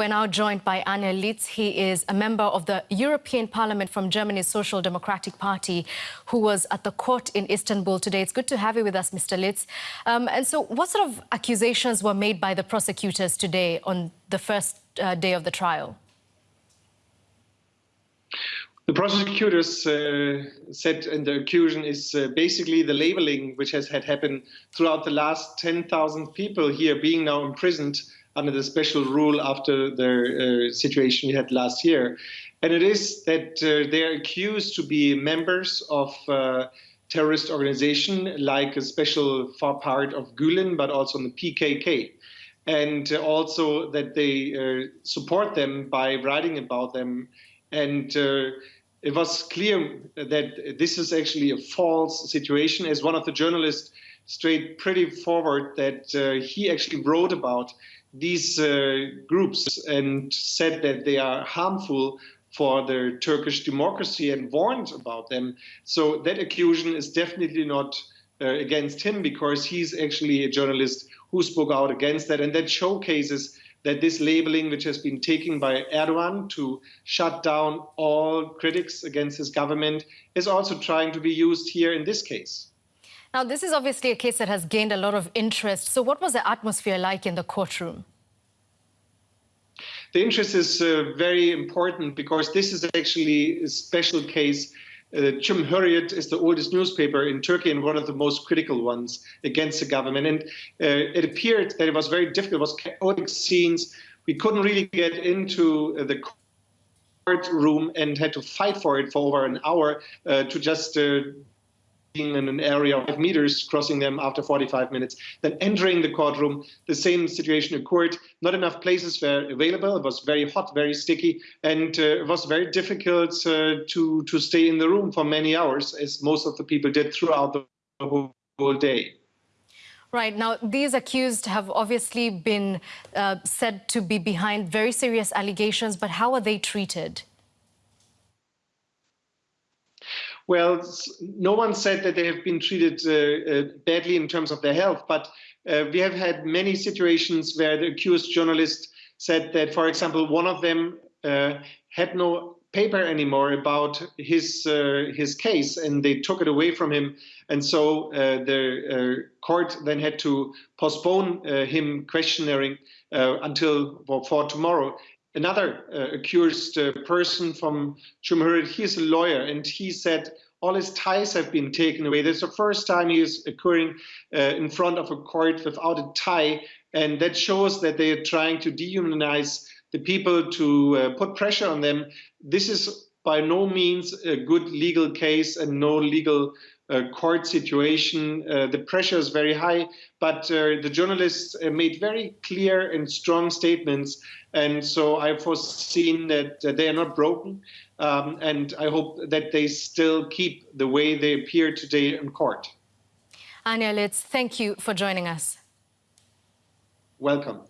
We're now joined by Arne Lietz. He is a member of the European Parliament from Germany's Social Democratic Party, who was at the court in Istanbul today. It's good to have you with us, Mr. Lietz. Um, and so what sort of accusations were made by the prosecutors today on the first uh, day of the trial? The prosecutors uh, said, and the accusation is uh, basically the labeling which has had happened throughout the last 10,000 people here being now imprisoned under the special rule after the uh, situation we had last year. And it is that uh, they are accused to be members of uh, terrorist organization like a special far part of Gulen, but also the PKK. And also that they uh, support them by writing about them. And uh, it was clear that this is actually a false situation, as one of the journalists straight pretty forward that uh, he actually wrote about these uh, groups and said that they are harmful for the Turkish democracy and warned about them. So that accusation is definitely not uh, against him because he's actually a journalist who spoke out against that. And that showcases that this labeling, which has been taken by Erdogan to shut down all critics against his government, is also trying to be used here in this case. Now, this is obviously a case that has gained a lot of interest. So what was the atmosphere like in the courtroom? The interest is uh, very important because this is actually a special case. Uh, Cumhuriyet is the oldest newspaper in Turkey and one of the most critical ones against the government. And uh, it appeared that it was very difficult. It was chaotic scenes. We couldn't really get into uh, the courtroom and had to fight for it for over an hour uh, to just uh, in an area of meters, crossing them after 45 minutes, then entering the courtroom. The same situation occurred. Not enough places were available. It was very hot, very sticky, and uh, it was very difficult uh, to, to stay in the room for many hours, as most of the people did throughout the whole, whole day. Right. Now, these accused have obviously been uh, said to be behind very serious allegations, but how are they treated? Well, no one said that they have been treated uh, uh, badly in terms of their health, but uh, we have had many situations where the accused journalist said that, for example, one of them uh, had no paper anymore about his uh, his case, and they took it away from him, and so uh, the court then had to postpone him questioning until well, for tomorrow another uh, accused uh, person from Cumhuriyet, he's a lawyer, and he said all his ties have been taken away. This is the first time he is occurring uh, in front of a court without a tie, and that shows that they are trying to dehumanize the people, to uh, put pressure on them. This is by no means a good legal case and no legal uh, court situation. Uh, the pressure is very high, but uh, the journalists uh, made very clear and strong statements. And so I've foreseen that they are not broken. Um, and I hope that they still keep the way they appear today in court. Arne Lietz, thank you for joining us. Welcome.